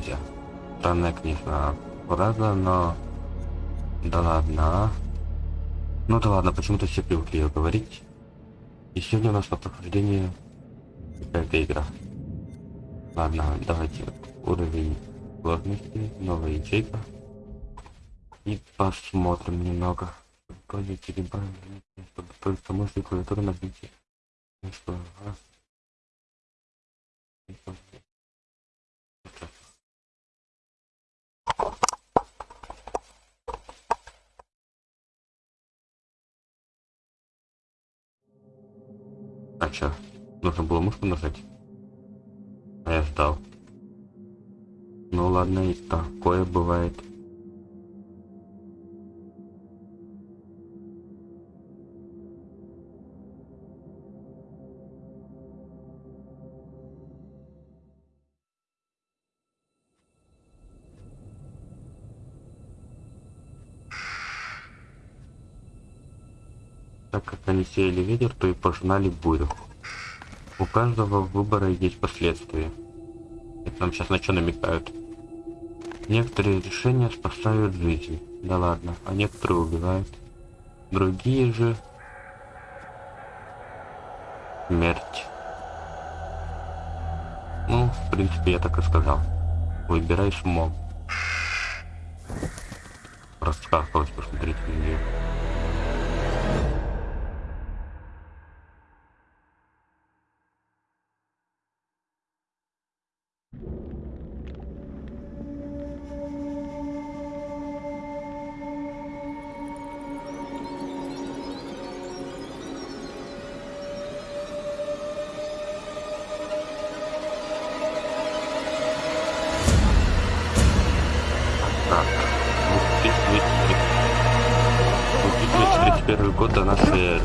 друзья. Странная, конечно, фраза, но... Да ладно? Ну да ладно, почему-то все привыкли ее говорить. И сегодня у нас на прохождении какая-то игра. Ладно, давайте уровень сложности, новая ячейка. И посмотрим немного. Пойдите либо чтобы только мысли клавиатуры нажмите. Ну что, раз. А чё? Нужно было мышку нажать? А я ждал. Ну ладно, и такое бывает. Они сеяли ветер, то и пожинали бурю. У каждого выбора есть последствия. Это нам сейчас на что намекают? Некоторые решения спасают жизнь. Да ладно, а некоторые убивают. Другие же... Смерть. Ну, в принципе, я так и сказал. Выбирай смог. Раскахалась, посмотрите на нее. 2031 год до нашей эры.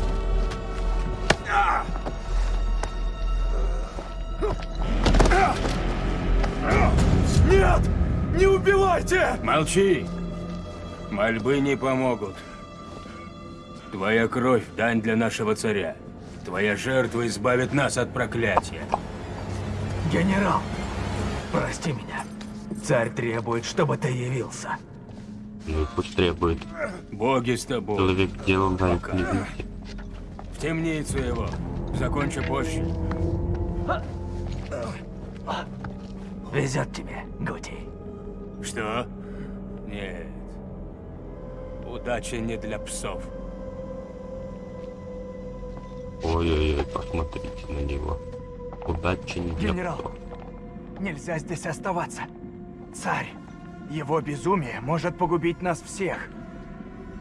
Нет! Не убивайте! Молчи! Мольбы не помогут. Твоя кровь – дань для нашего царя. Твоя жертва избавит нас от проклятия. Генерал, прости меня. Царь требует, чтобы ты явился. Ну и пусть требует. Боги с тобой. Человек делом не вместе. В темницу его. Закончу позже. Везет тебе, Гути. Что? Нет. Удача не для псов. Ой-ой-ой, посмотрите на него. Удачи не для Генерал. псов. Нельзя здесь оставаться. Царь, его безумие может погубить нас всех.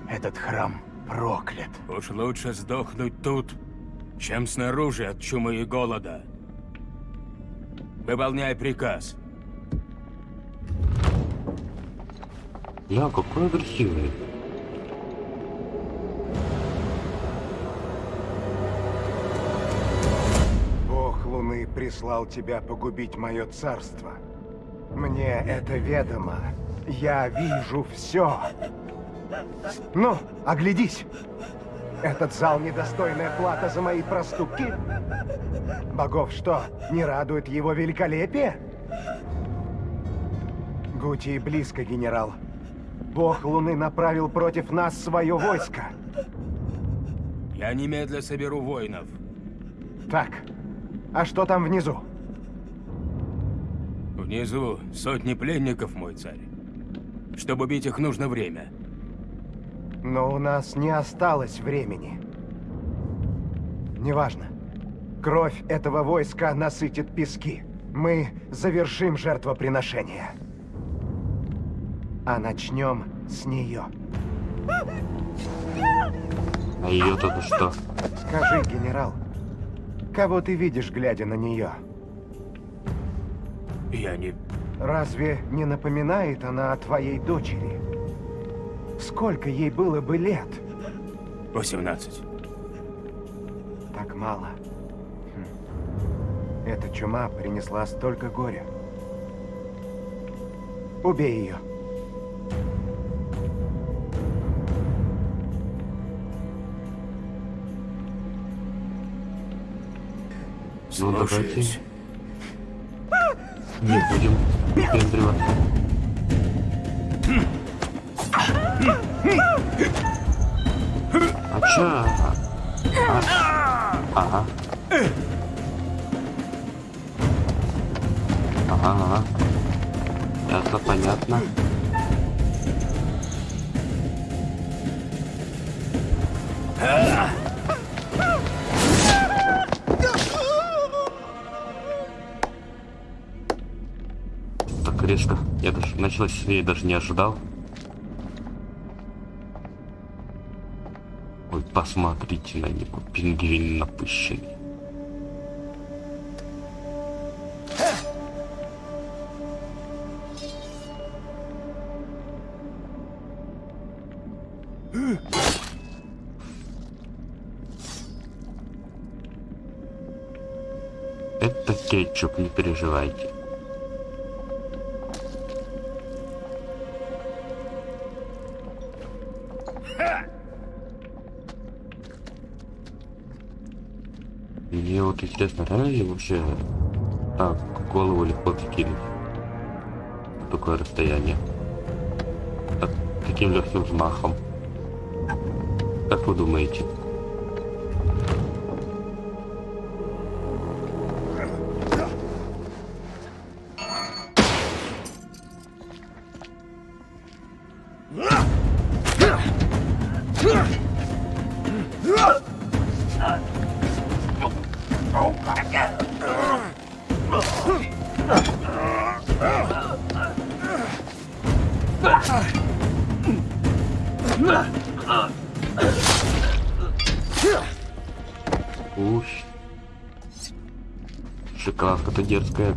Этот храм проклят. Уж лучше сдохнуть тут, чем снаружи от чумы и голода. Выполняй приказ. Я какой агрессивный. Бог Луны прислал тебя погубить мое царство. Мне это ведомо. Я вижу все. Ну, оглядись. Этот зал недостойная плата за мои проступки? Богов что, не радует его великолепие? Гути близко, генерал. Бог Луны направил против нас свое войско. Я немедля соберу воинов. Так, а что там внизу? Внизу сотни пленников, мой царь. Чтобы бить их, нужно время. Но у нас не осталось времени. Неважно. Кровь этого войска насытит пески. Мы завершим жертвоприношение. А начнем с нее. А ее тут что? Скажи, генерал, кого ты видишь, глядя на нее? Я не... Разве не напоминает она о твоей дочери? Сколько ей было бы лет? 18. Так мало. Хм. Эта чума принесла столько горя. Убей ее. Слушаюсь. Не будем выпендриваться. А чё? А? Ага. Ага, ага. Это понятно. Так резко. Я даже началось, я даже не ожидал. Ой, посмотрите на него, пингвин напыщенный. Это кетчуп, не переживайте. Вот интересно, реально ли вообще так голову легко закинуть? На такое расстояние. Так, таким легким взмахом. Как вы думаете?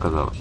Дерзкая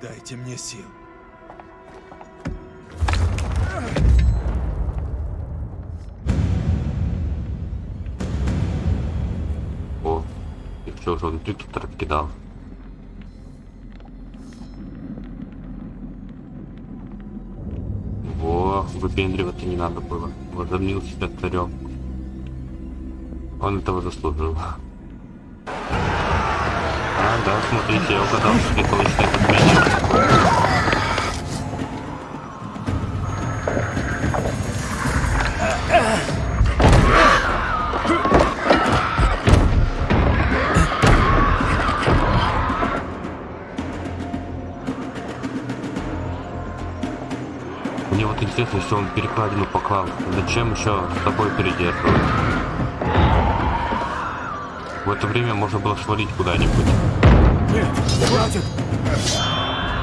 дайте мне сил. О, и что же он тут раскидал? Во, выпендриваться не надо было. Возомнил себя царем. Он этого заслужил. А, да, смотрите, я угадал, что это точное затмение. Мне вот интересно, если он перекладину поклал, зачем еще с собой передерживать? В это время можно было свалить куда-нибудь. Хватит!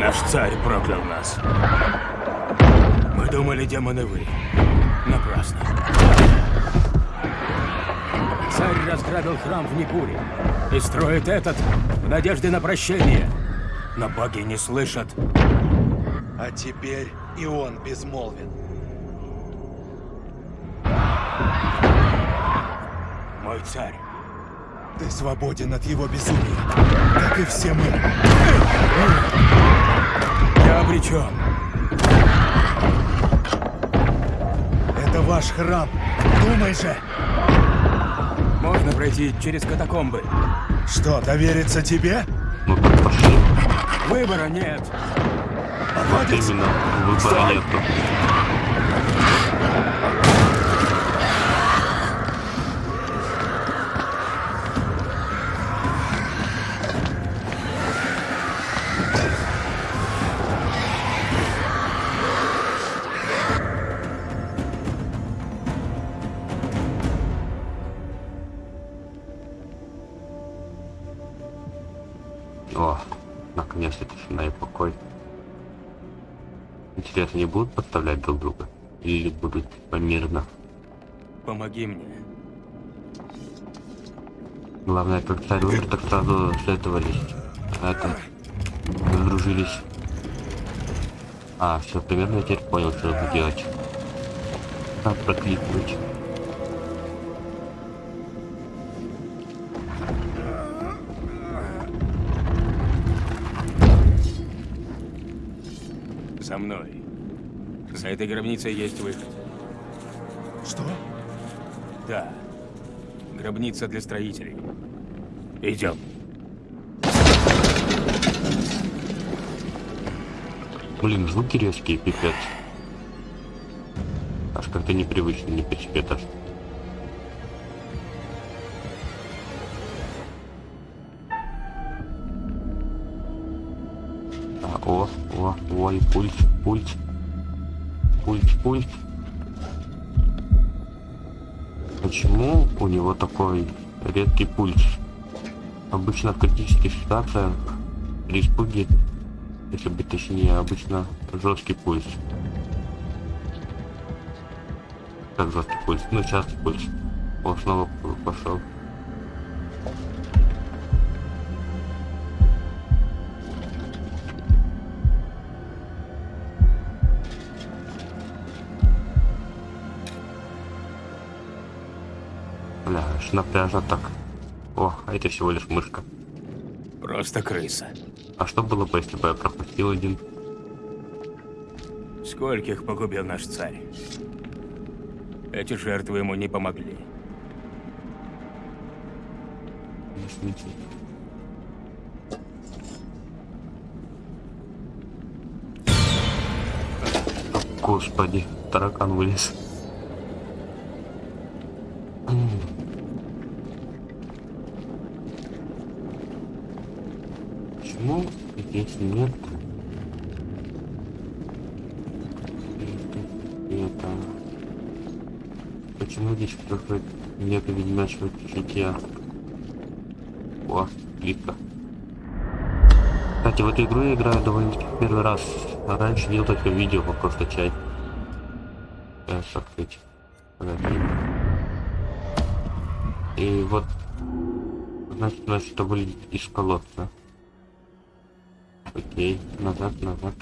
Наш царь проклял нас. Мы думали, демоны вы. Напрасно. Царь разграбил храм в Никуре и строит этот в надежде на прощение. Но боги не слышат. А теперь и он безмолвен. Мой царь. Ты свободен от его безумия, как и все мы. Я обречен. Это ваш храм. Думай же, Можно пройти через катакомбы. что, довериться тебе? Ну так пошли. Выбора нет. Вот именно, выбора нету. Помоги мне. Главное, как царь умер, так сразу советовались. А это... Сдружились. А, все, примерно я теперь понял, что нужно делать. Как прокликнуть. За мной. За этой гробницей есть выход. Да. Гробница для строителей. Идем. Блин, звуки резкие, пипец. Аж как-то непривычно, не себе даже. А, о, о, ой, пульс, пульс. Пульс, пульс. Почему у него такой редкий пульс? Обычно в критических ситуациях при испуге, если быть точнее, обычно жесткий пульс. Как жесткий пульс? Ну, частый пульс. О, снова пошел. Бля, аж напряжно так. О, а это всего лишь мышка. Просто крыса. А что было бы, если бы я пропустил один? Скольких погубил наш царь? Эти жертвы ему не помогли. Господи, таракан вылез. Почему здесь нет это Почему здесь какой нет ведьмачьего чутья? О, плитка. Кстати, в эту игру я играю довольно-таки в первый раз. А раньше видел только видео по просто чай. Сейчас открыть. Погоди. И вот, значит, нас что вылезет из колодца. Окей, назад, назад.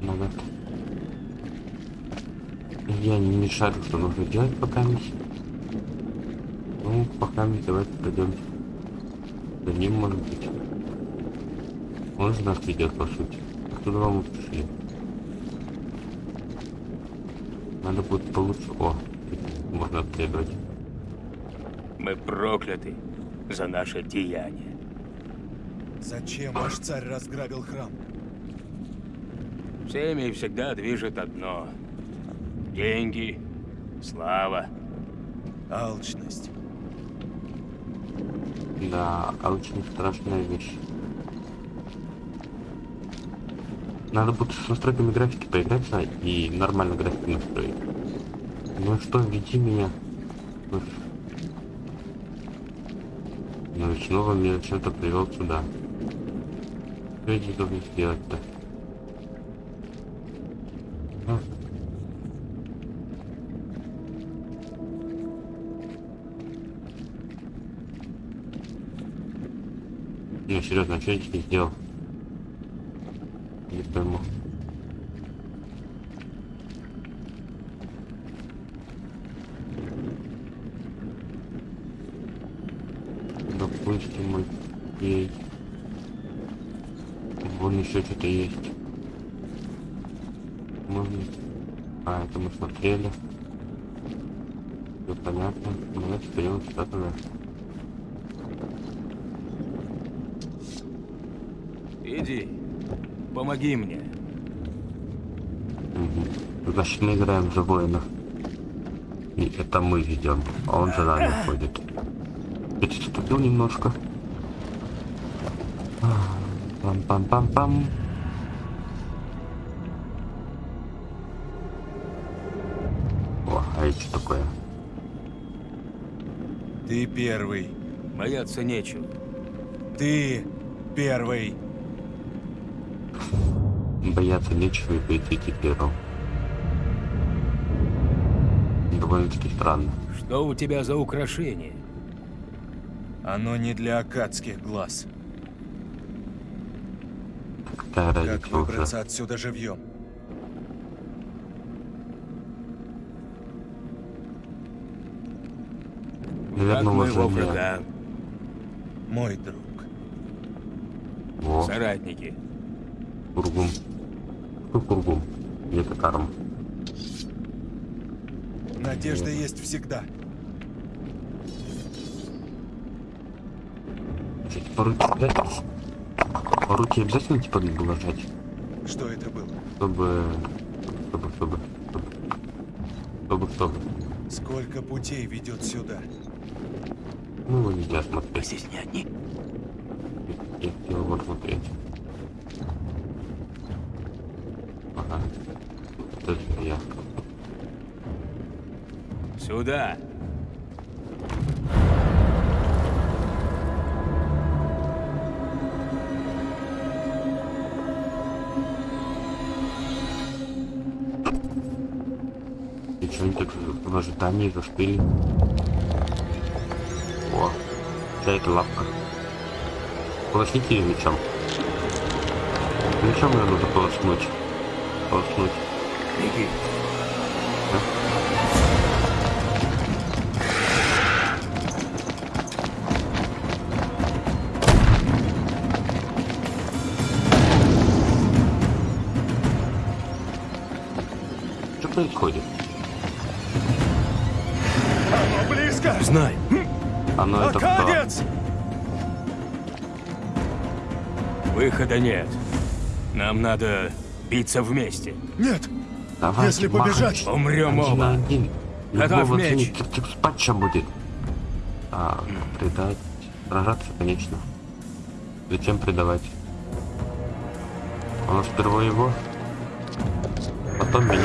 Назад. Я не шарю, что нужно делать пока мисс. Ну, пока мисс, давайте пойдем. За ним, может быть. Он же нас ведет, по сути. Оттуда мы пришли. Надо будет получше. О, можно обследовать. Мы прокляты за наше деяние. Зачем ваш царь разграбил храм? Всеми всегда движет одно. Деньги, слава. Алчность. Да, а очень страшная вещь. Надо будет с настройками графики поиграться и нормально графику настроить. Ну что, веди меня. Ну и снова меня чем-то привел сюда. Что я здесь должен сделать-то? А? Не, серьезно, а что я не сделал? Не пойму. Допустим, окей. Вон еще что-то есть. Можно... А, это мы смотрели. Все понятно. Давайте пойдем сюда тогда. Иди, помоги мне. Угу. Значит, мы играем за воина. И это мы ведем, а он за нами ходит. Я ступил немножко. Пам-пам-пам-пам. О, а это что такое? Ты первый. Бояться нечего. Ты первый. Бояться нечего и пойти первым. Довольно-таки странно. Что у тебя за украшение? Оно не для акадских глаз. Какая Как уже? выбраться отсюда живьем? Моего уважение. врага, Мой друг. Во, соратники. кургум. Что кургум? Это карма. Надежда есть всегда. Кстати, по По руке обязательно типа надо было жать? Что это было? Чтобы... Чтобы, чтобы... Чтобы, чтобы... Сколько путей ведет сюда? Ну, нельзя Мы смотреть. здесь не одни. Я хотел его смотреть. Ага. Это я. Сюда. Они так в ожидании застыли? О, это лапка. Полосните ее мечом. Мечом ее нужно полоснуть. Полоснуть. Беги. Что происходит? Знай. Оно это кто? Акадец! Выхода нет. Нам надо биться вместе. Нет! Давайте, Если махать. побежать- Умрем Один на оба. один. Готов Любого меч. типа спать ща будет. А, предать. Сражаться, конечно. Зачем предавать? Нас сперва его, потом меня.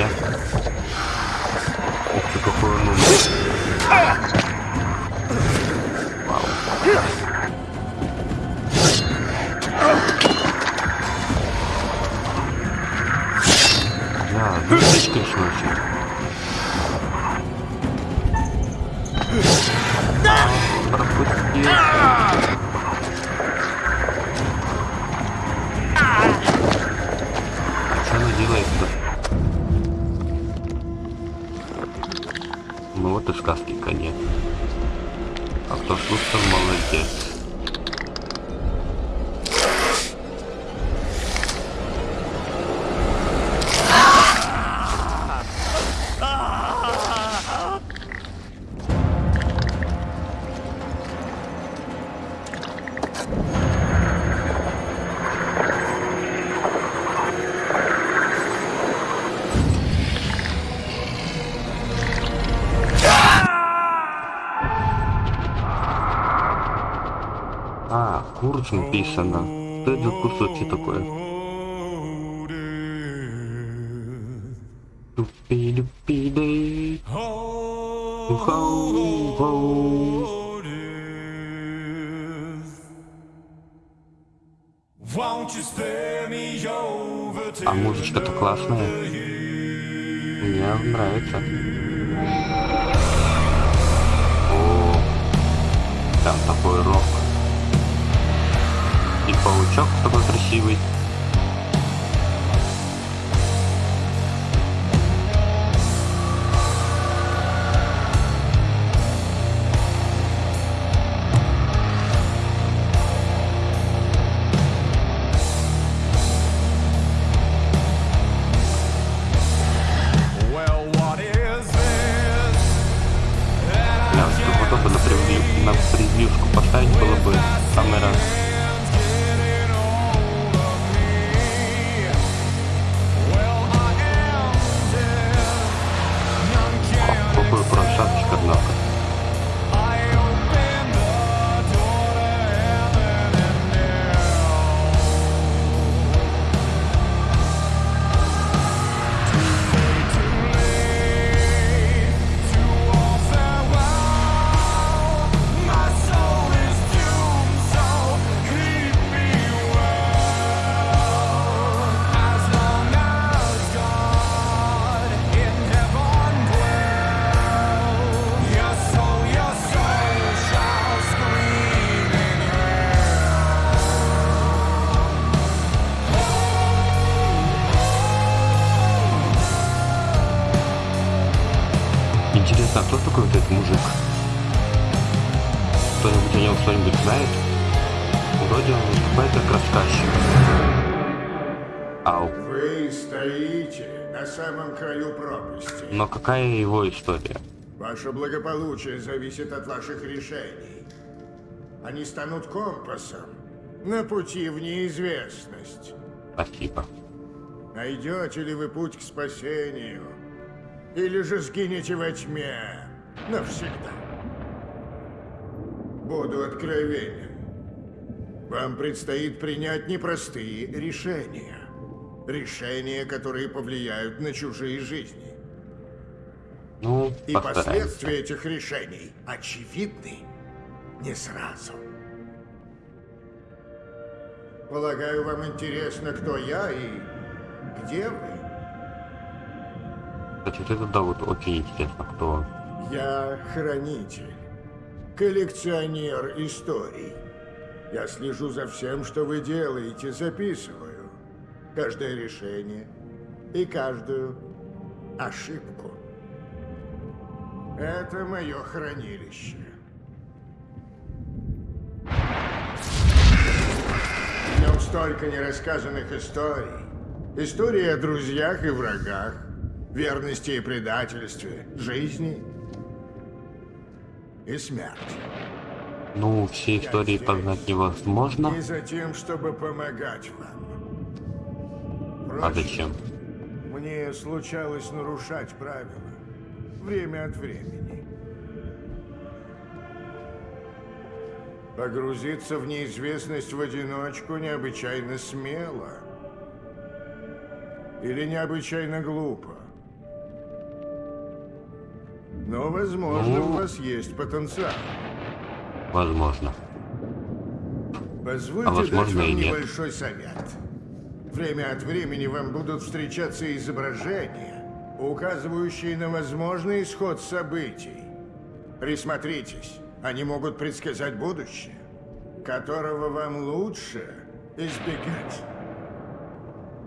А, курс написано. Что это за кусочек такое? Но какая его история? Ваше благополучие зависит от ваших решений. Они станут компасом на пути в неизвестность. Спасибо. Найдете ли вы путь к спасению? Или же сгинете во тьме навсегда? Буду откровенен. Вам предстоит принять непростые решения. Решения, которые повлияют на чужие жизни. Ну, И постараемся. последствия этих решений очевидны не сразу. Полагаю, вам интересно, кто я и где вы? Кстати, вот это да, вот очень интересно, кто. Я хранитель, коллекционер историй. Я слежу за всем, что вы делаете, записываю. Каждое решение и каждую ошибку. Это мое хранилище. В нем столько нерассказанных историй. Истории о друзьях и врагах, верности и предательстве, жизни и смерти. Ну, все истории познать невозможно. И за тем, чтобы помогать вам. А Впрочем, зачем? Мне случалось нарушать правила. Время от времени. Погрузиться в неизвестность в одиночку необычайно смело. Или необычайно глупо. Но, возможно, Ну. у вас есть потенциал. Возможно. Позвольте А возможно, дать вам небольшой совет. Время от времени вам будут встречаться изображения, указывающие на возможный исход событий. Присмотритесь, они могут предсказать будущее, которого вам лучше избегать.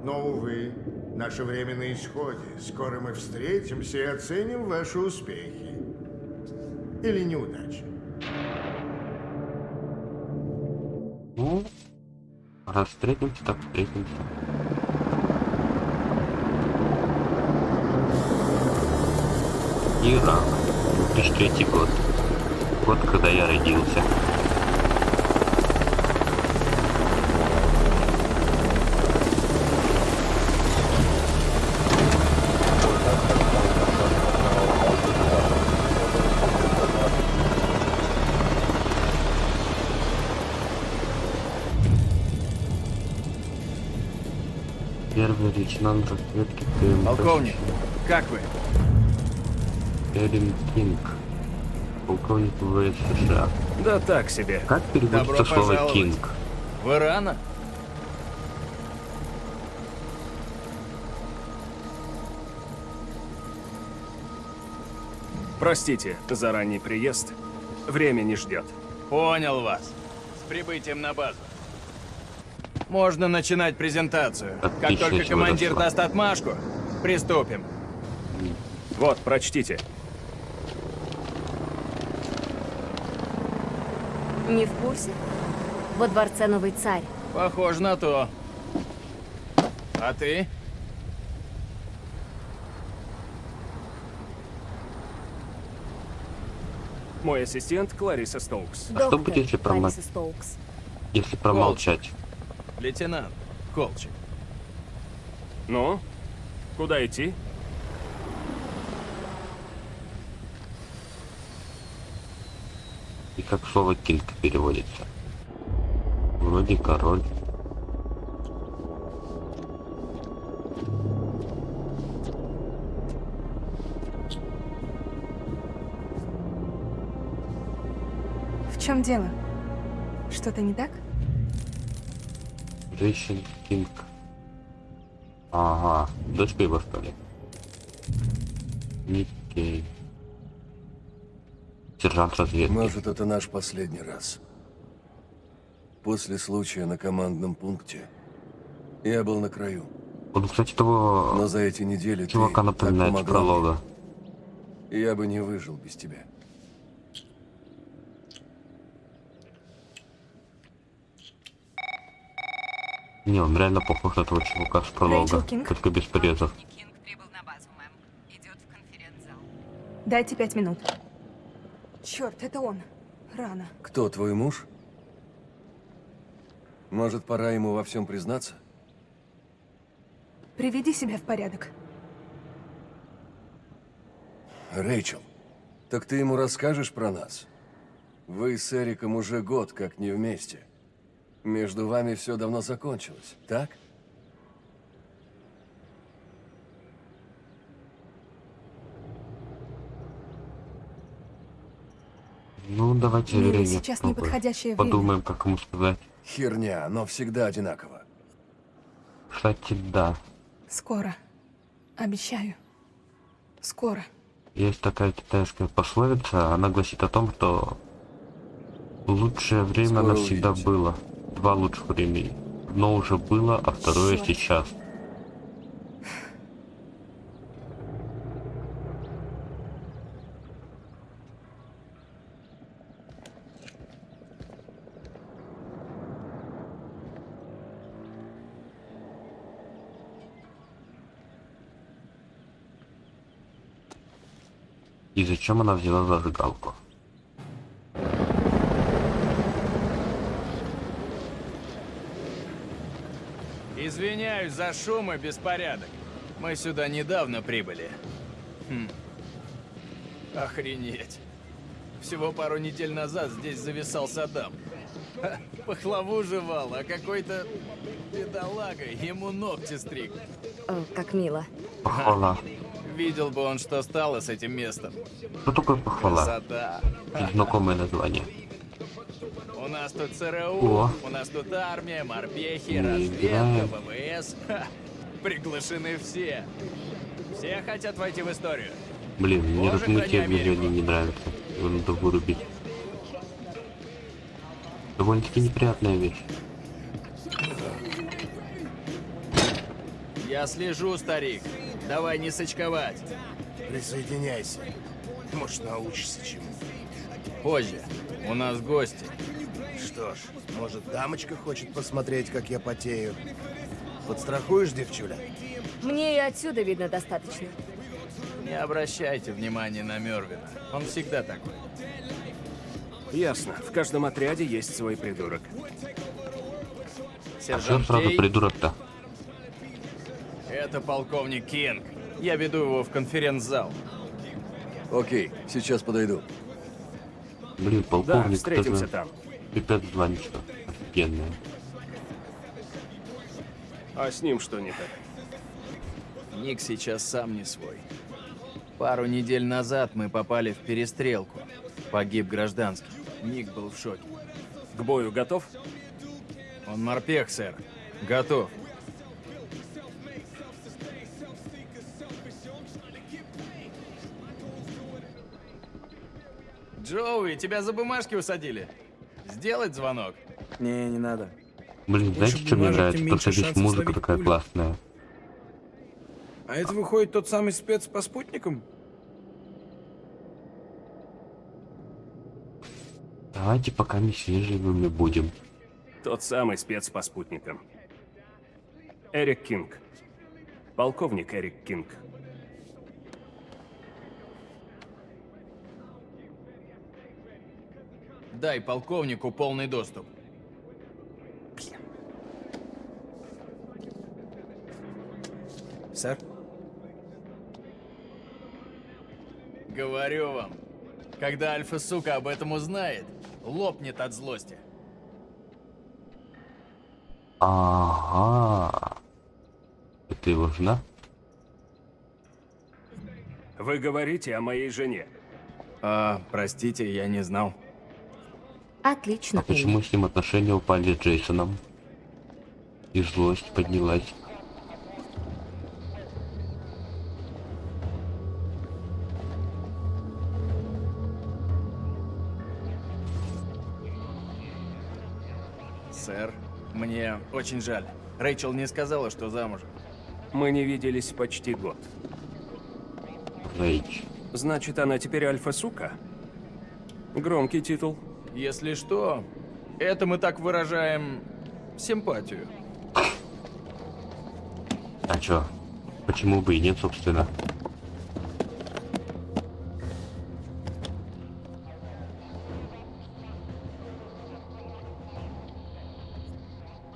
Но, увы, наше время на исходе. Скоро мы встретимся и оценим ваши успехи. Или неудачи. Ну, раз встретимся, так встретимся. Ирак. 2003 год. Год, когда я родился. Первый лейтенант разведки КМБ. Полковник, как вы? Эрин Кинг. полковник ВВС США. Да так себе. Как переводится Добро слово пожаловать. «кинг»? Вы рано? Простите за ранний приезд. Время не ждет. Понял вас. С прибытием на базу. Можно начинать презентацию. Как Отлично, только чего командир даст отмашку, приступим. Вот, прочтите. Не в курсе? Во дворце новый царь. Похоже на то. А ты? Мой ассистент Клариса Стоукс. А что будет, если промо- Стоукс. Если промолчать. Лейтенант Колчик. Ну, куда идти? И как слово «кинг» переводится? Вроде король. В чем дело? Что-то не так? Женщин Кинг. Ага, дочка его что ли? Никей. Сержант разведки. Может, это наш последний раз. После случая на командном пункте я был на краю. Он, кстати, того Но за эти недели чувака ты напоминает помогла мне. пролога. Я бы не выжил без тебя. Не, он реально похож на того чувака с пролога, только без порезов. Дайте пять минут. Черт, это он. Рано. Кто твой муж? Может, пора ему во всем признаться? Приведи себя в порядок. Рэйчел, так ты ему расскажешь про нас? Вы с Эриком уже год как не вместе. Между вами все давно закончилось, так? Ну, давайте Верине сейчас попробуем. неподходящее время. Подумаем, как ему сказать. Херня, но всегда одинаково. Кстати, да. Скоро. Обещаю. Скоро. Есть такая китайская пословица, она гласит о том, что лучшее время Скоро навсегда увидите. было. Два лучших времени. Одно уже было, а второе Чёрт. сейчас. Зачем она взяла зажигалку? Извиняюсь за шум и беспорядок. Мы сюда недавно прибыли. Хм. Охренеть. Всего пару недель назад здесь зависал Саддам. Ха, Пахлаву жевал, а какой-то бедолага ему ногти стриг. О, как мило. Похвала. Видел бы он, что стало с этим местом. Что такое похвала? Красота. Знакомое название. У нас тут ЦРУ, О. у нас тут армия, морпехи, разведка. ВВС. Ха, Приглашены все. Все хотят войти в историю. Блин, мне размытие Америку. не нравится. Его надо вырубить. Довольно-таки неприятная вещь. Я слежу, старик. Давай не сочковать. Присоединяйся. Может, научишься чему. Позже. У нас гости. Что ж, может, дамочка хочет посмотреть, как я потею? Подстрахуешь, девчуля? Мне и отсюда видно достаточно. Не обращайте внимания на Мервина. Он всегда такой. Ясно. В каждом отряде есть свой придурок. А что Сержант сразу придурок-то? Это полковник Кинг. Я веду его в конференц-зал. Окей, сейчас подойду. Блин, Да, полковник, встретимся это там. пипец звоничка. Офигенная. А с ним что не так? Ник сейчас сам не свой. Пару недель назад мы попали в перестрелку. Погиб гражданский. Ник был в шоке. К бою готов? Он морпех, сэр. Готов. Джоуи, тебя за бумажки усадили. Сделать звонок? Не, не надо. Блин, знаете, что мне нравится? меньше здесь музыка такая пулю. классная. А это выходит тот самый спец по спутникам? Давайте пока не свежими будем. Тот самый спец по спутникам. Эрик Кинг. Полковник Эрик Кинг. Дай полковнику полный доступ. Сэр? Говорю вам, когда альфа-сука об этом узнает, лопнет от злости. Ага. Это его жена? Вы говорите о моей жене. А, простите, я не знал. Отлично. А почему с ним отношения упали с Джейсоном? И злость поднялась. Сэр, мне очень жаль. Рэйчел не сказала, что замужем. Мы не виделись почти год. Рэйч. Значит, она теперь альфа-сука? Громкий титул. Если что, это мы так выражаем симпатию. А чё? Почему бы и нет, собственно?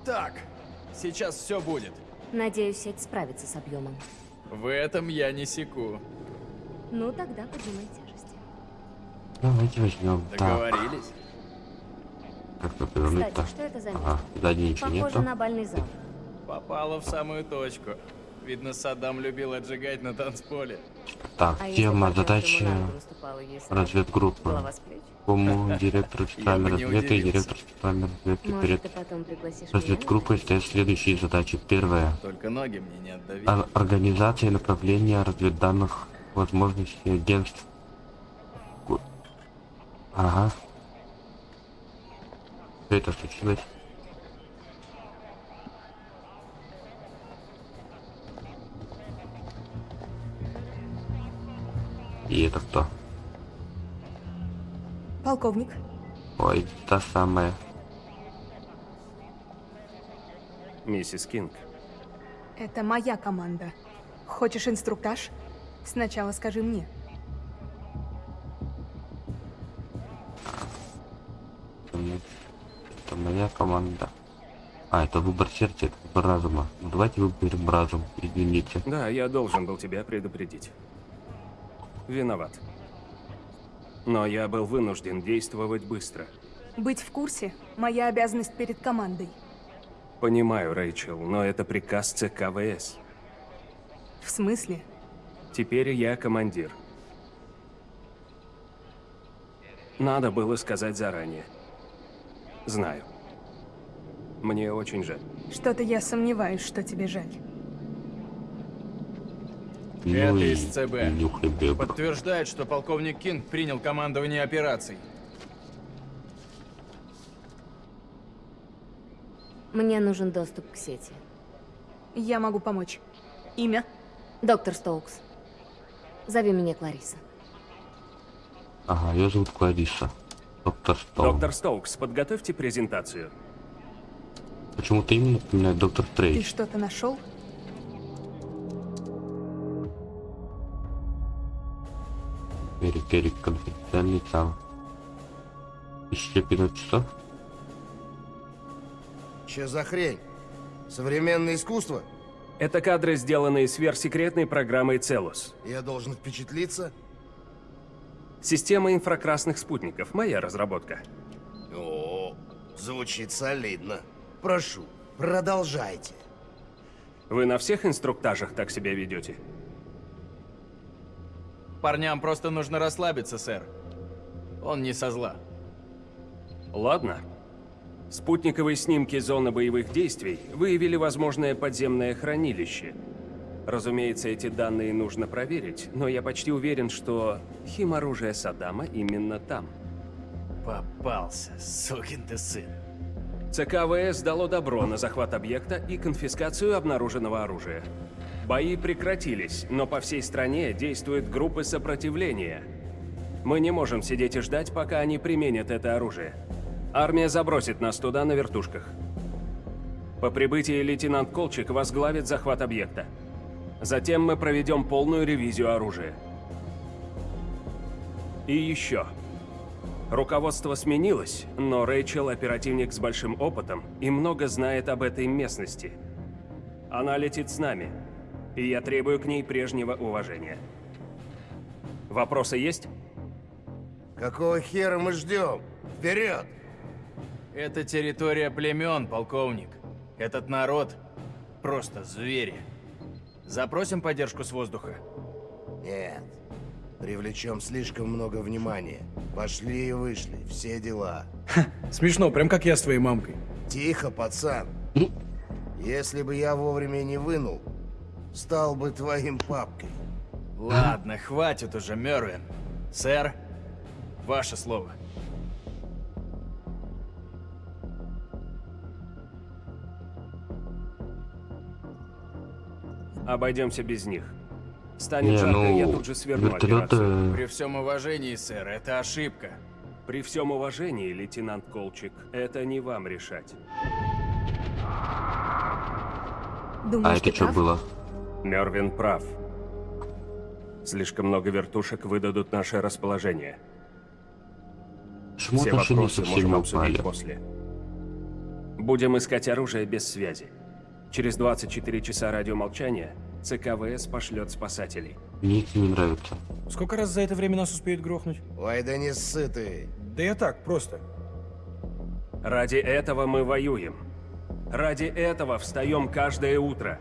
Так, сейчас все будет. Надеюсь, сеть справится с объемом. В этом я не секу. Ну, тогда поднимай тяжести. Давайте возьмем. Так, Договорились? Как-то повернуть-то. Кстати, что это за Ага, сзади ничего Похоже нету. на бальный зал. Попала в самую точку. Видно, Саддам любил отжигать на танцполе. Так, А тема, задача, разведгруппы. Кому директор специальной разведки и директор специальной разведки перед разведгруппой стоят следующие задачи. Первая. Только ноги мне не Организация и направление разведданных возможностей агентств. Ага. Что это случилось? И это кто? Полковник, Ой, та самая. Миссис Кинг. это моя команда. Хочешь инструктаж? Сначала скажи мне. Это моя команда. А, это выбор сердца, это выбор разума. Ну давайте выберем разум, извините. Да, я должен был тебя предупредить. Виноват. Но я был вынужден действовать быстро. Быть в курсе – моя обязанность перед командой. Понимаю, Рэйчел, но это приказ ЦК ВС. В смысле? Теперь я командир. Надо было сказать заранее. Знаю. Мне очень жаль. Что-то я сомневаюсь, что тебе жаль. Ну Это и из ЦБ. Подтверждает, что полковник Кинг принял командование операций. Мне нужен доступ к сети. Я могу помочь. Имя? Доктор Стоукс. Зови меня Клариса. Ага, ее зовут Клариса. Доктор Стоун. Доктор Стоукс, подготовьте презентацию. Почему-то именно напоминает доктор Ты Стрейдж. что-то нашел? Эрик, конфиденциальный сам. Еще 15 часов? Че за хрень? Современное искусство? Это кадры, сделанные сверхсекретной программой Целус. Я должен впечатлиться? Система инфракрасных спутников. Моя разработка. О, звучит солидно. Прошу, продолжайте. Вы на всех инструктажах так себя ведете? Парням просто нужно расслабиться, сэр. Он не со зла. Ладно. Спутниковые снимки зоны боевых действий выявили возможное подземное хранилище. Разумеется, эти данные нужно проверить, но я почти уверен, что химоружие Саддама именно там. Попался, сукин ты сын. ЦК ВС дало добро на захват объекта и конфискацию обнаруженного оружия. Бои прекратились, но по всей стране действуют группы сопротивления. Мы не можем сидеть и ждать, пока они применят это оружие. Армия забросит нас туда на вертушках. По прибытии лейтенант Колчик возглавит захват объекта. Затем мы проведем полную ревизию оружия. И еще. Руководство сменилось, но Рэйчел оперативник с большим опытом и много знает об этой местности. Она летит с нами, и я требую к ней прежнего уважения. Вопросы есть? Какого хера мы ждем? Вперед! Это территория племен, полковник. Этот народ просто звери. Запросим поддержку с воздуха? Нет. Привлечем слишком много внимания. Пошли и вышли, все дела. Смешно, прям как я с твоей мамкой. Тихо, пацан. Если бы я вовремя не вынул, стал бы твоим папкой. Ладно, хватит уже, Мервин. Сэр, ваше слово. Обойдемся без них. Станет Не, жарко, ну, я тут же сверну вертолеты- операцию. При всем уважении, сэр, это ошибка. При всем уважении, лейтенант Колчик, это не вам решать. Думаешь, А это что прав? было? Мервин прав. Слишком много вертушек выдадут наше расположение. Почему Все вопросы можем обсудить упали? после. Будем искать оружие без связи. Через 24 часа радиомолчания ЦКВС пошлет спасателей. Мне это не нравится. Сколько раз за это время нас успеют грохнуть? Ой, да не ссы ты. Да я так, просто. Ради этого мы воюем. Ради этого встаем каждое утро.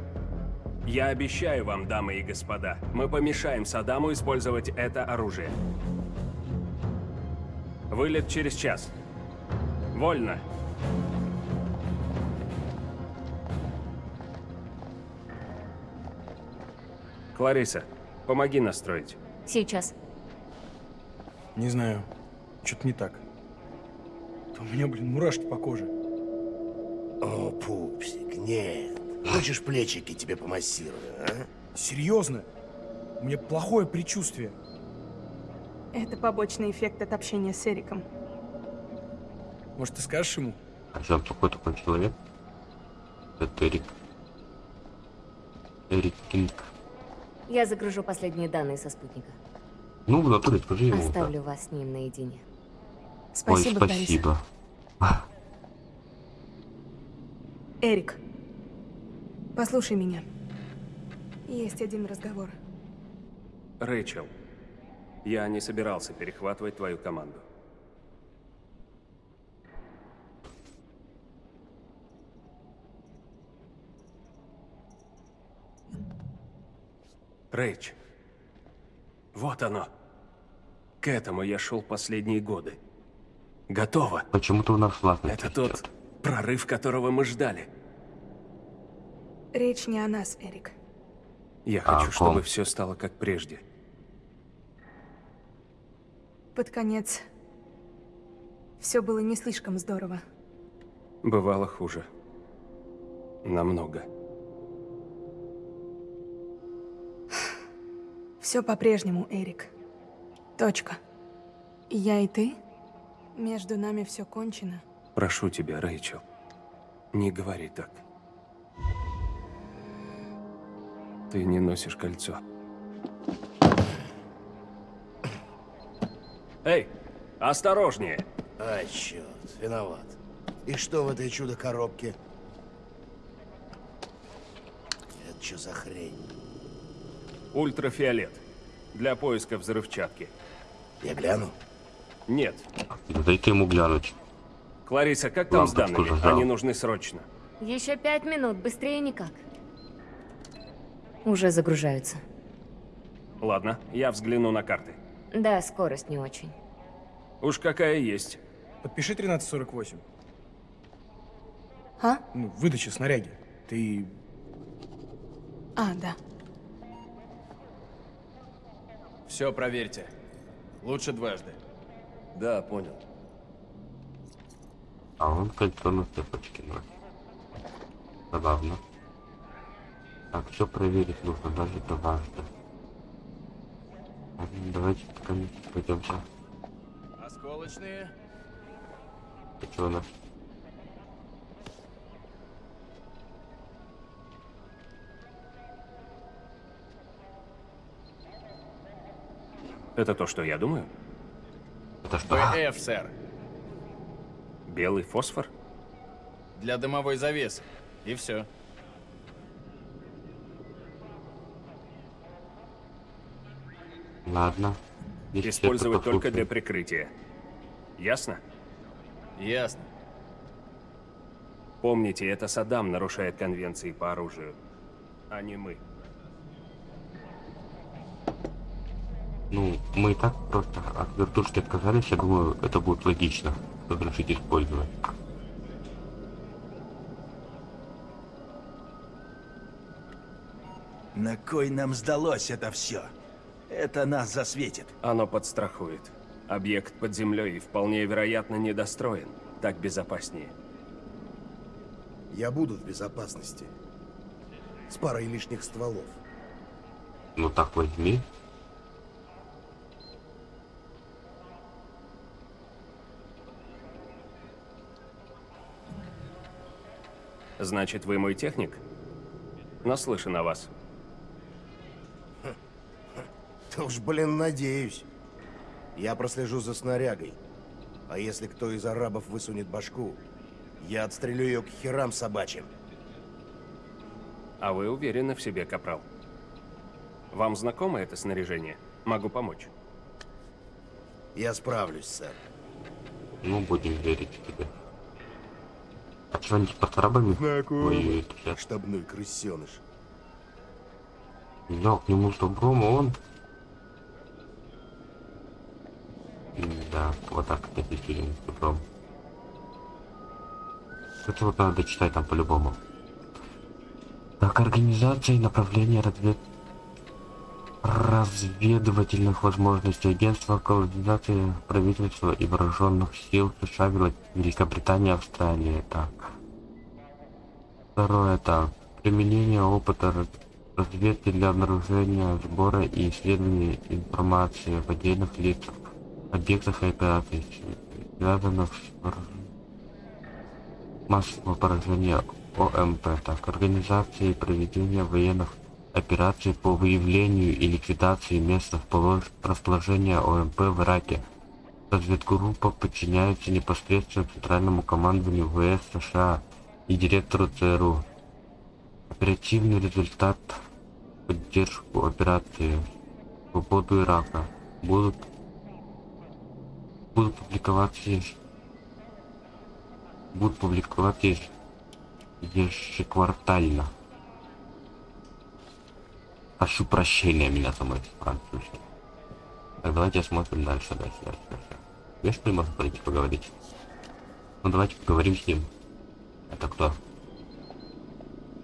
Я обещаю вам, дамы и господа, мы помешаем Саддаму использовать это оружие. Вылет через час. Вольно. Клариса, помоги настроить. Сейчас. Не знаю. Что-то не так. Да у меня, блин, мурашки по коже. О, пупсик, нет. Хочешь плечики тебе помассирую, а? Серьезно? У меня плохое предчувствие. Это побочный эффект от общения с Эриком. Может, ты скажешь ему? А что, такой такой человек? Это Эрик. Эрик Кинг. Я загружу последние данные со спутника. Ну, в натуре скажи ему. Оставлю вас с ним наедине. Спасибо, Ой, спасибо. Эрик, послушай меня. Есть один разговор. Рэйчел, я не собирался перехватывать твою команду. Рэйч, вот оно. К этому я шел последние годы. Готово. Почему-то у нас властно. Это тот прорыв, которого мы ждали. Речь не о нас, Эрик. Я А хочу, чтобы все стало как прежде. Под конец все было не слишком здорово. Бывало хуже. Намного. Все по-прежнему, Эрик. Точка. Я и ты? Между нами все кончено. Прошу тебя, Рэйчел, не говори так. Ты не носишь кольцо. Эй, осторожнее! Ай, черт, виноват. И что в этой чудо-коробке? Это что за хрень? Ультрафиолет. Для поиска взрывчатки. Я гляну? Нет. Дайте ему глянуть. Клариса, как там с Лампочку данными? зажал. Они нужны срочно. Еще пять минут, быстрее никак. Уже загружаются. Ладно, я взгляну на карты. Да, скорость не очень. Уж какая есть. Подпиши 1348. А? Ну, выдача снаряги. Ты... А, да. Все проверьте. Лучше дважды. Да, понял. А он кольцо на цепочке носит. Забавно. Так, все проверить нужно, даже дважды. Ладно, Давайте комиссии пойдемте. Осколочные. Это что у Это то, что я думаю? Это что? ПФ, сэр. Белый фосфор? Для дымовой завесы. И все. Ладно. Если Использовать это только для прикрытия. Ясно? Ясно. Помните, это Саддам нарушает конвенции по оружию, а не мы. Ну, мы и так просто от вертушки отказались, я думаю, это будет логично разрешить использовать. На кой нам сдалось это все? Это нас засветит. Оно подстрахует. Объект под землей вполне вероятно недостроен. Так безопаснее. Я буду в безопасности. С парой лишних стволов. Ну так возьми. Значит, вы мой техник? Наслышан о вас. Да уж, блин, надеюсь. Я прослежу за снарягой. А если кто из арабов высунет башку, я отстрелю ее к херам собачьим. А вы уверены в себе, Капрал? Вам знакомо это снаряжение? Могу помочь. Я справлюсь, сэр. Ну, будем верить тебе. А что они под арабами воюют? Штабной крысеныш. Я к нему с добром, а он... Да, вот так действительно с добром. Это вот надо читать там по-любому. Так, организация и направление развед... разведывательных возможностей агентства координации правительства и вооруженных сил США, Вел- Великобритании, Австралии. Так. Второе, так. Применение опыта раз- разведки для обнаружения, сбора и исследования информации в отдельных лицах, объектах и операциях, связанных с массового поражения ОМП, так, организации и проведения военных операций по выявлению и ликвидации мест располож- расположения ОМП в Ираке. Разведгруппа подчиняется непосредственно Центральному командованию ВС США и директору ЦРУ. Оперативный результат поддержку операции свободу Ирака будут будут публиковаться будут публиковаться еж- ежеквартально. Прошу прощения меня за мой французский. Так, давайте смотрим дальше, дальше, дальше, дальше. Видишь, что можно пойти поговорить? Ну давайте поговорим с ним. Это кто?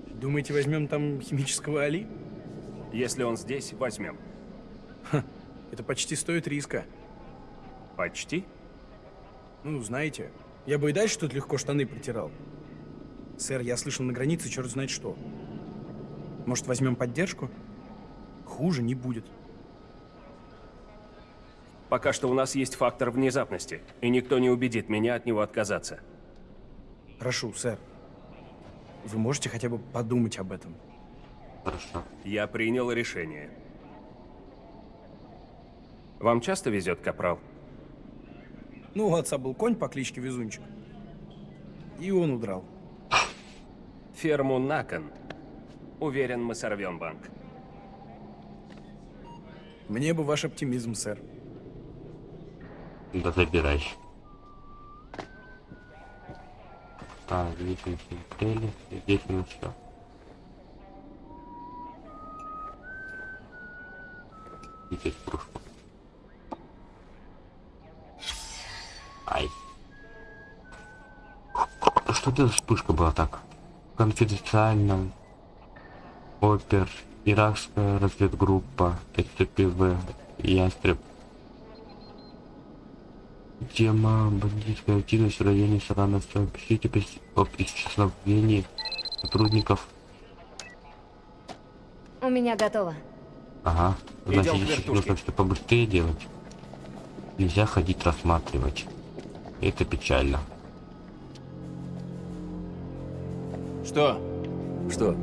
Думаете, возьмем там химического Али? Если он здесь, возьмем. Это почти стоит риска. Почти? Ну, знаете, я бы и дальше тут легко штаны протирал. Сэр, я слышал на границе черт знает что. Может, возьмем поддержку? Хуже не будет. Пока что у нас есть фактор внезапности, и никто не убедит меня от него отказаться. Прошу, сэр. Вы можете хотя бы подумать об этом? Хорошо. Я принял решение. Вам часто везет, Капрал? Ну, у отца был конь по кличке Везунчик. И он удрал. Ферму Након. Уверен, мы сорвем банк. Мне бы ваш оптимизм, сэр. Да забирай. Так, видим цели. Здесь у ну нас что? И здесь кружку. Ай. Что это за была так? Конфиденциально. Опер. Иракская разведгруппа. СЦПВ. Ястреб. Тема бандитская активность в районе Сарановского. Пишите пис- об исчезновении сотрудников. У меня готово. Ага. Значит, здесь нужно все побыстрее делать. Нельзя ходить рассматривать. Это печально. Что? Что?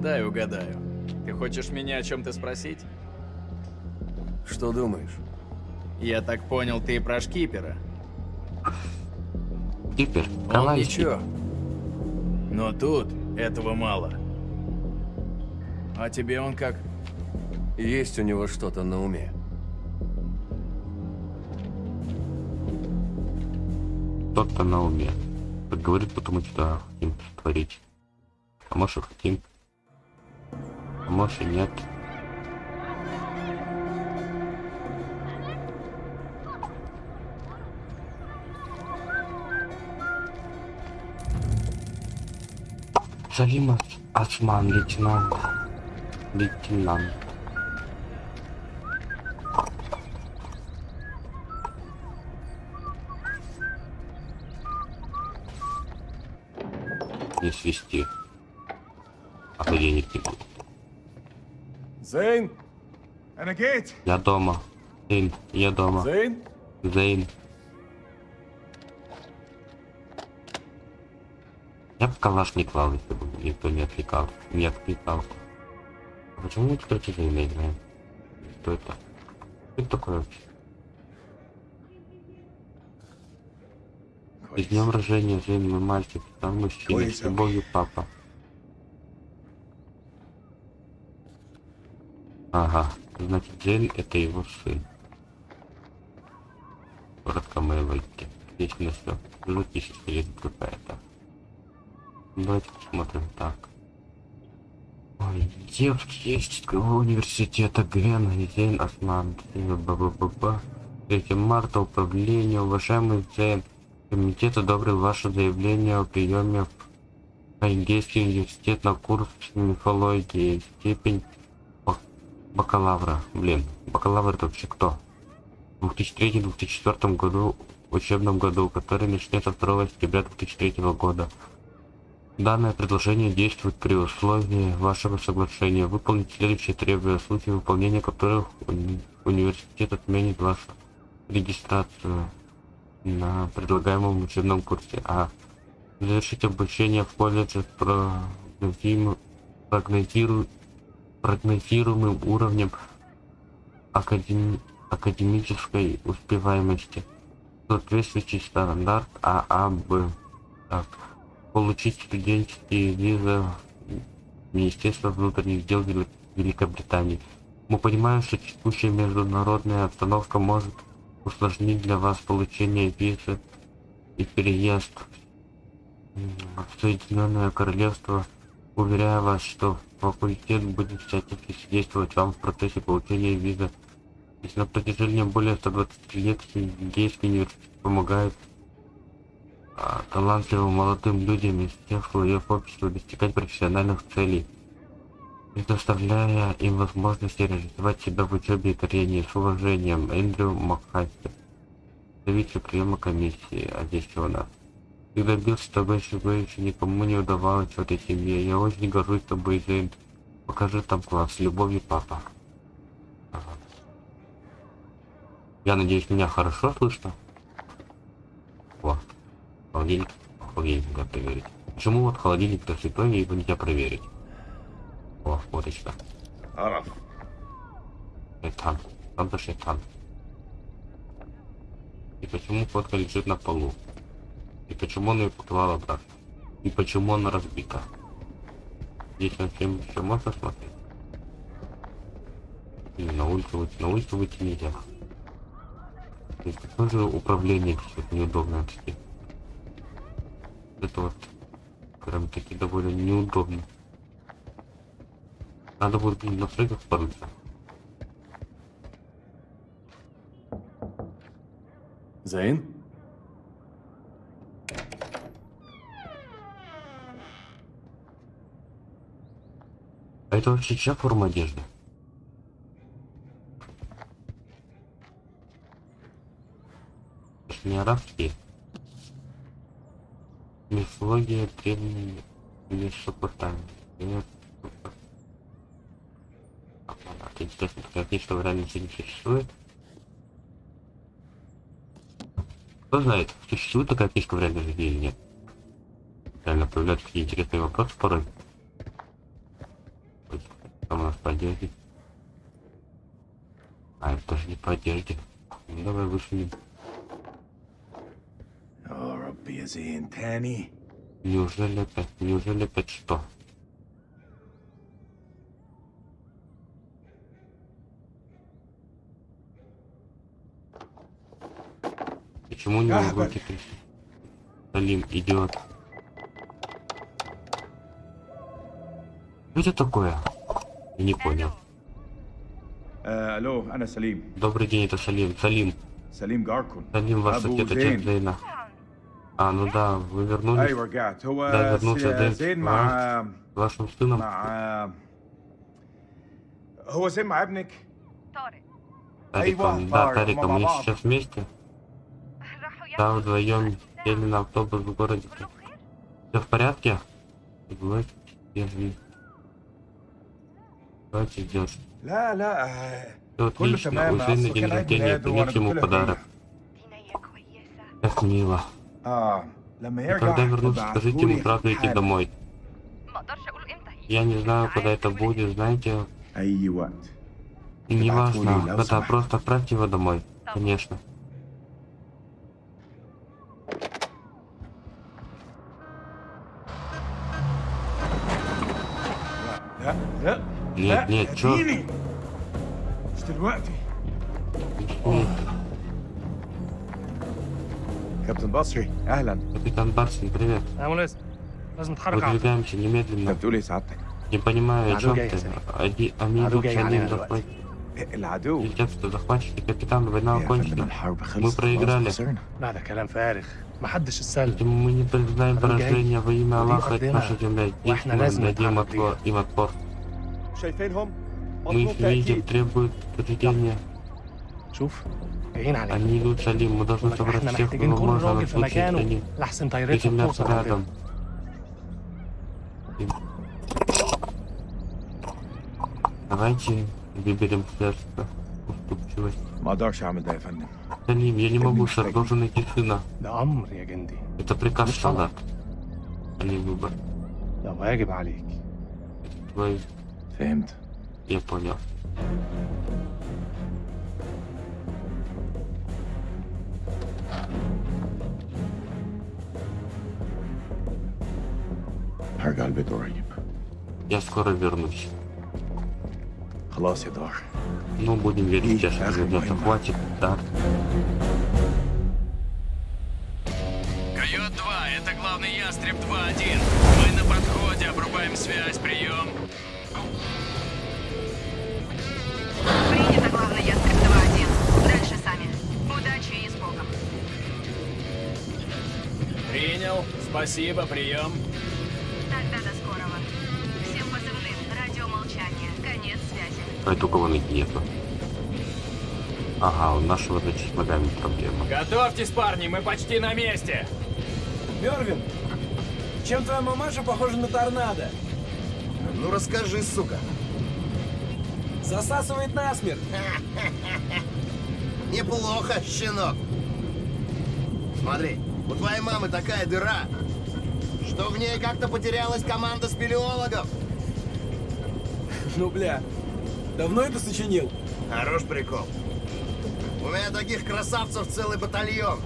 Дай угадаю. Ты хочешь меня о чем-то спросить? Что думаешь? Я так понял, ты про шкипера. Кипер, Он ничего. Но тут этого мало. А тебе он как? Есть у него что-то на уме. Кто-то на уме. Так говорит, потому что хотим творить. А может хотим. А может и нет. Салим Ос- Осман, лейтенант. Лейтенант. Не свести. А то денег не будет. Зейн! Я дома. Зейн, я дома. Зейн? Зейн. Я бы калаш не клал, если бы никто не отвлекал. Не отвлекал. А почему мы, кстати, Зейна играем? Что это? Что это такое вообще? И днем рождения, Зейн, мой мальчик, там мужчина, с любовью, папа. Ага, значит, Зейн это его сын. Коротко моей войти. Отлично все. Жутища есть какая-то. Давайте посмотрим так. Ой, девки есть университета Гвена, Зейн Осман, баба 3 марта, управление, уважаемый Зейн. Комитет одобрил ваше заявление о приеме в Хайгейский университет на курс мифологии. Степень бакалавра. Блин, бакалавр это вообще кто? В 2003-2004 году, учебном году, который начнется 2 сентября 2003 года. Данное предложение действует при условии вашего соглашения. Выполнить следующие требования, в случае выполнения которых уни- университет отменит вашу регистрацию на предлагаемом учебном курсе. А. Завершить обучение в колледже с прогнозим- прогнозиру- прогнозируемым уровнем академи- академической успеваемости. Соответствующий стандарт ААБ. Так. Получить студенческие визы Министерства внутренних дел Вели- Великобритании. Мы понимаем, что текущая международная обстановка может усложнить для вас получение визы и переезд в Соединенное Королевство. Уверяю вас, что факультет будет всячески содействовать вам в процессе получения визы. Если на протяжении более 120 лет Гейский университет помогает а, талантливым молодым людям из всех слоев общества достигать профессиональных целей, предоставляя им возможность реализовать себя в учебе и карьере с уважением. Эндрю Макхастер, представитель приема комиссии, а здесь у нас? Когда добился того, тобой еще никому не удавалось в этой семье. Я очень горжусь тобой, Зейн. Покажи там класс. Любовью, папа. Я надеюсь, меня хорошо слышно? Вот. Холодильник. Холодильник надо проверить. Почему вот холодильник-то святой, и его нельзя проверить? О, фоточка. Арав. Шайтан. Там-то шайтан. И почему фотка лежит на полу? И почему он ее поклал обратно? И почему она разбита? Здесь на всем еще можно смотреть? Или на улицу выйти? На улицу выйти нельзя. То есть какое же управление сейчас неудобное таки. Это вот прям таки довольно неудобно. Надо будет блин, в настройках порыться. Зейн? А это вообще чья форма одежды? Не арабские. Мифология древней Месопотамии. Это интересно, такая книжка в реальности не существует. Кто знает, существует такая книжка в реальной жизни или нет? Реально появляются такие интересные вопросы порой там у нас поддержки. А это тоже не поддержки. Ну, давай вышли. Неужели опять? Неужели опять что? Почему не могу а, теперь? Салим, идиот. Что это такое? Я не понял. آه الو انا سليم Добрый день, это Салим. Салим. سليم جاركون Салим, ваш أبو отец, отец زين. Зейна. А, ну да, вы вернулись. ايوه رجعت هو Да, вернулся س- Дэйв زين с مع вашим сыном. مع هو زين مع ابنك Тариком. أيوة، Да, طارق, Тариком, мы они мама. сейчас вместе. Да, вдвоем сели на автобус в городе. Все в порядке? Вот, держи. Давайте идешь. لا لا آه، Все كله отлично. تمام У Зейна أصله день كان عيد рождения, ميلاده وأنا принес ему قلت له подарок. Как мило. اه لما И يرجع когда вернусь, скажите ему ابعتهولي сразу идти حالا. домой. Я не знаю, когда это будет, знаете, اي وقت неважно, Ибрахули, лау когда самах. просто отправьте его домой. Конечно. لا لا Нет, нет, чё? Капитан Басри, Ахлан. Капитан Басри, привет. Выдвигаемся немедленно. Не понимаю, о чем ты. Они, они идут за ним захватить. Летят, что захватчики. Капитан, война окончена. Мы проиграли. Мы не признаем поражение во имя Аллаха, это наша земля. Если мы дадим отпор, им отпор. Мы их видим, требует подведения. Они идут за ним, мы должны собрать всех, кто можно на случай, если они приземлятся рядом. Давайте выберем средства уступчивость. Салим, я не могу, сэр, должен найти сына. Это приказ солдат, а не выбор. Твой Феймт. Я понял. Я скоро вернусь. Ну, будем верить, что ребята, хватит, да? Койот 2, это главный ястреб 2-1. Мы на подходе, обрубаем связь, прием. Спасибо, прием. Тогда до скорого. Всем позывным. Радиомолчание. Конец связи. А это у кого нету? Ага, у нашего, значит, с ногами проблема. Готовьтесь, парни, мы почти на месте. Мервин, чем твоя мамаша похожа на торнадо? Ну расскажи, сука. Засасывает насмерть. Неплохо, щенок. Смотри, у твоей мамы такая дыра, что в ней как-то потерялась команда спелеологов. Ну, бля, давно это сочинил? Хорош прикол. У меня таких красавцев целый батальон.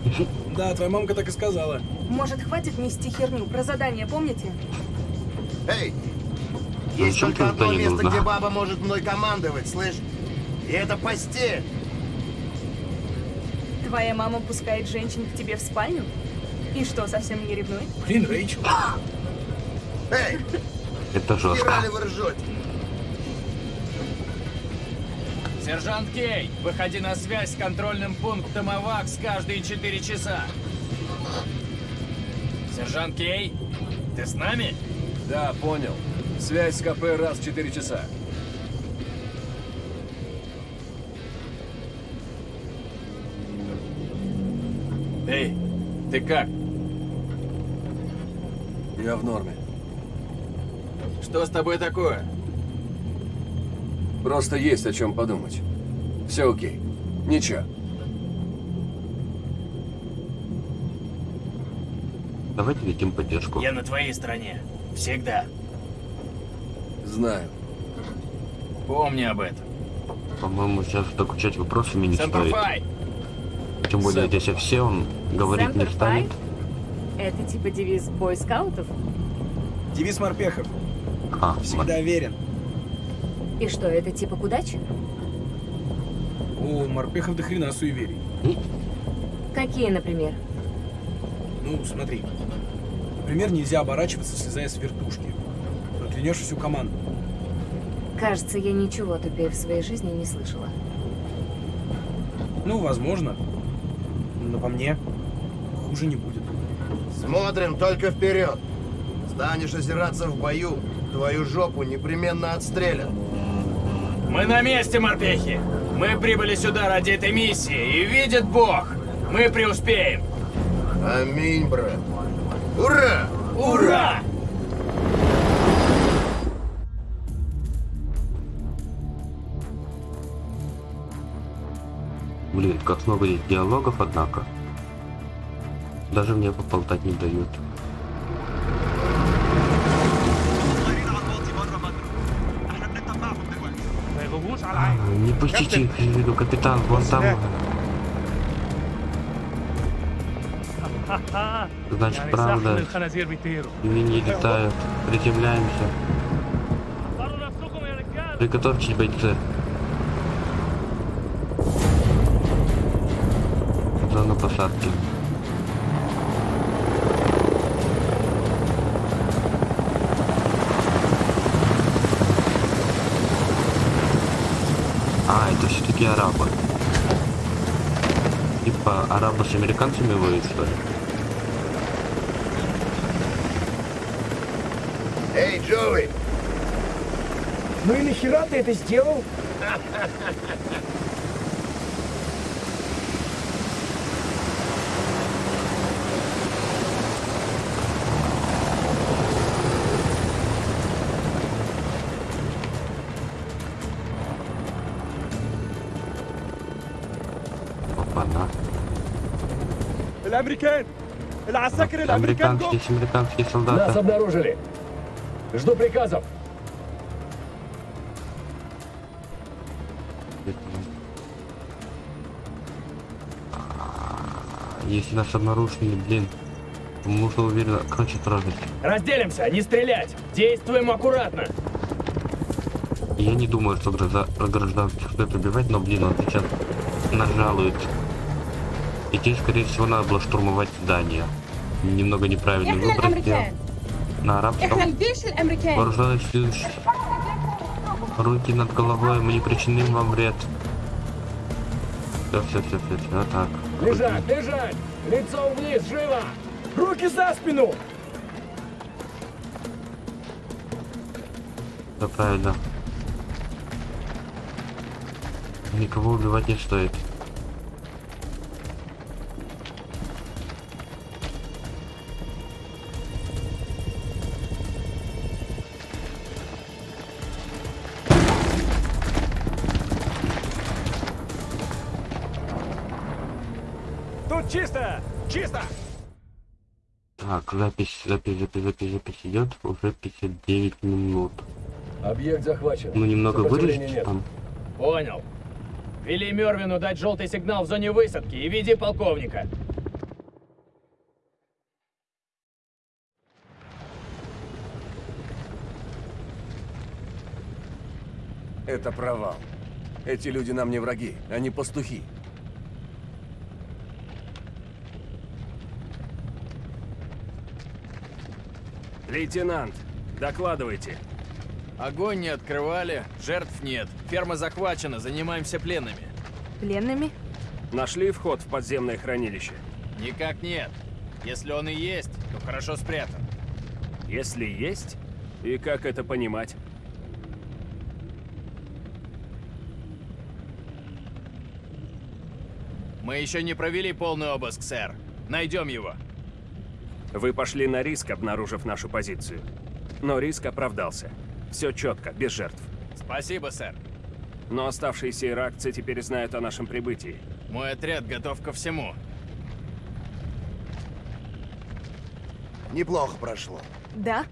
Да, твоя мамка так и сказала. Может, хватит нести херню? Про задание помните? Эй, есть Зачем только одно место, нужна? где баба может мной командовать, слышь? И это постель. Твоя мама пускает женщин к тебе в спальню? И что, совсем не ревнует? Блин, Рэйчел. Эй, Это жестко. вы ржете? Сержант Кей, выходи на связь с контрольным пунктом АВАКС каждые 4 часа. Сержант Кей, ты с нами? Да, понял. Связь с КП раз в 4 часа. Эй, ты как? Я в норме. Что с тобой такое? Просто есть о чем подумать. Все окей. Ничего. Давайте видим поддержку. Я на твоей стороне. Всегда. Знаю. Помни об этом. По-моему, сейчас докучать вопросами не стоит. Сэмперфай! Тем более здесь все он говорить не Semper станет. Это типа девиз бойскаутов? Девиз морпехов. А, Всегда верен. И что, это типа к удаче? У морпехов до хрена суеверий. Какие, например? Ну, смотри. Например, нельзя оборачиваться, слезая с вертушки. Проклянешь всю команду. Кажется, я ничего тупее в своей жизни не слышала. Ну, возможно. Но по мне, хуже не будет. Смотрим только вперед. Станешь озираться в бою, твою жопу непременно отстрелят. Мы на месте, морпехи! Мы прибыли сюда ради этой миссии, и видит Бог, мы преуспеем! Аминь, брат. Ура! Ура! Блин, как много есть диалогов, однако даже мне поболтать не дают. Не пустите их из виду, капитан, вон там. Значит, правда. Они не летают. Приземляемся. Приготовьтесь, бойцы. Зона посадки. Все-таки арабы. Типа арабы с американцами воюют, что ли? Эй, Джоуи! Ну и нахера ты это сделал? الامريكان العساكر الامريكان Американские, есть американские Нас солдаты. обнаружили. Жду приказов. Если нас обнаружили, блин, то нужно уверенно, короче, трогать. Разделимся, не стрелять. Действуем аккуратно. Я не думаю, что гроза, про гражданских стоит убивать, но, блин, он сейчас нажалует. И тебе, скорее всего, надо было штурмовать здание. Немного неправильный выбор сделал. На арабском. Вооруженных сил. Руки над головой, мы не причиним вам вред. Все, все, все, все, все, так. Лежать, лежать! лицо вниз, живо! Руки за спину! Да, правильно. Никого убивать не стоит. Тут чисто, чисто. Так, запись, запись, запись, запись, запись идет уже 59 минут. Объект захвачен. Ну немного вырежете там. Понял. Вели Мервину дать желтый сигнал в зоне высадки и веди полковника. Это провал. Эти люди нам не враги, они пастухи. Лейтенант, докладывайте. Огонь не открывали, жертв нет. Ферма захвачена, занимаемся пленными. Пленными? Нашли вход в подземное хранилище? Никак нет. Если он и есть, то хорошо спрятан. Если есть, И как это понимать? Мы еще не провели полный обыск, сэр. Найдем его. Вы пошли на риск, обнаружив нашу позицию. Но риск оправдался. Все четко, без жертв. Спасибо, сэр. Но оставшиеся иракцы теперь знают о нашем прибытии. Мой отряд готов ко всему. Неплохо прошло. Да?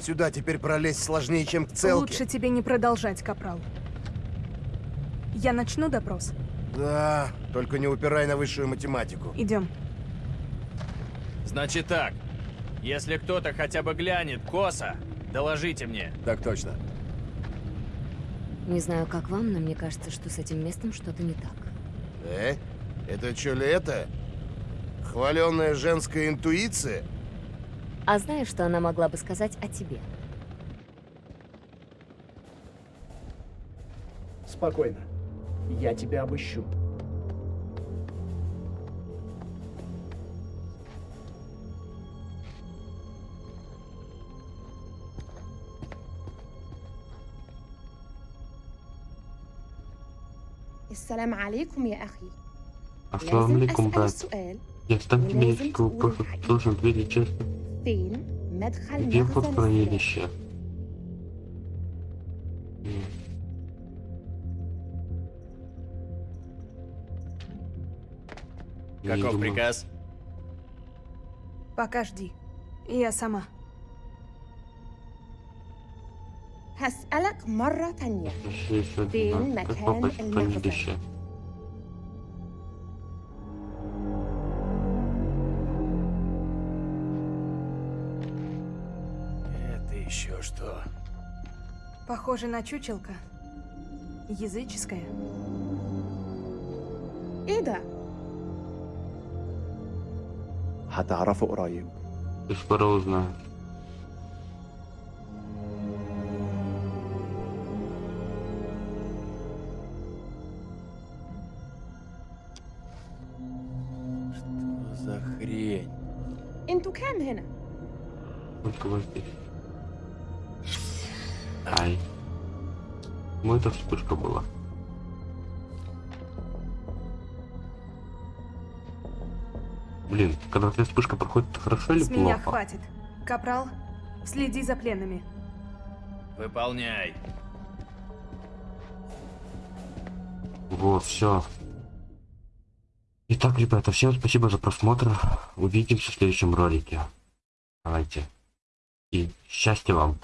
Сюда теперь пролезть сложнее, чем к целке. Лучше тебе не продолжать, Капрал. Я начну допрос. Да, только не упирай на высшую математику. Идем. Значит так. Если кто-то хотя бы глянет косо, доложите мне. Так точно. Не знаю, как вам, но мне кажется, что с этим местом что-то не так. Э? Это что ли это? Хваленная женская интуиция? А знаешь, что она могла бы сказать о тебе? Спокойно. Я тебя обыщу. السلام عليكم يا أخي Ассаламу алейкум, أسأل брат. السؤال Я стану ولازم медичку تقول просто الحقيقة. должен ответить честно. فين مدخل Где вход в مخزن السلاح хранилище? М, не Каков думал. приказ? Пока жди. Я сама. هسألك مرة تانية Еще еще فين один, да. Как مكان попасть в المخزن хранилище? Это еще что? Похоже на чучелка. Языческая. إيه ده؟ هتعرفه قريب Ты скоро Хорошо или С меня плохо? хватит. Капрал, следи за пленными. Выполняй. Вот, все. Итак, ребята, всем спасибо за просмотр. Увидимся в следующем ролике. Давайте. И счастья вам.